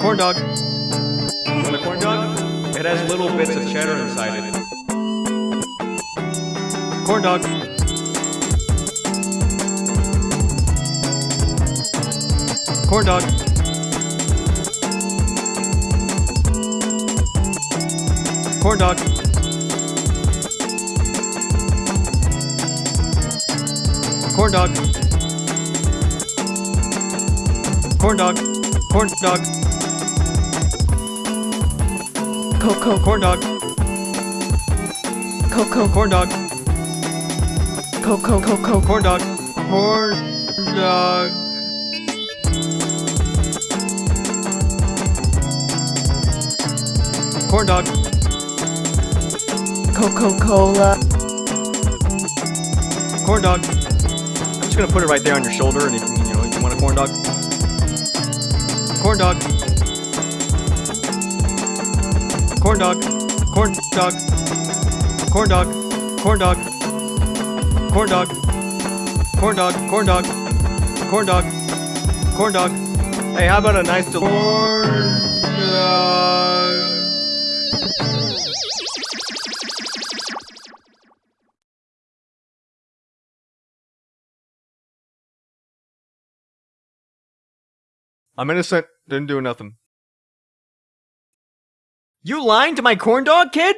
Corn dog. Want a corn dog? It has little bits of cheddar inside it. Corn dog. Corn dog. Corn dog. Corn dog. Corn dog. Corn dog. Coco, Corn dog. Coco, Corn dog. Coco, Coco, Corn dog. Corn dog. Corn dog. Coca Cola, Corn dog. I'm just gonna put it right there on your shoulder, and if you know you want a corn dog. Corn dog. Corn dog. Corn dog. Corn dog. Corn dog. Corn dog. Corn dog. Corn dog. Corn dog. Corn dog. Hey, how about a nice corn dog? I'm innocent. Didn't do nothing. You lying to my corn dog, kid?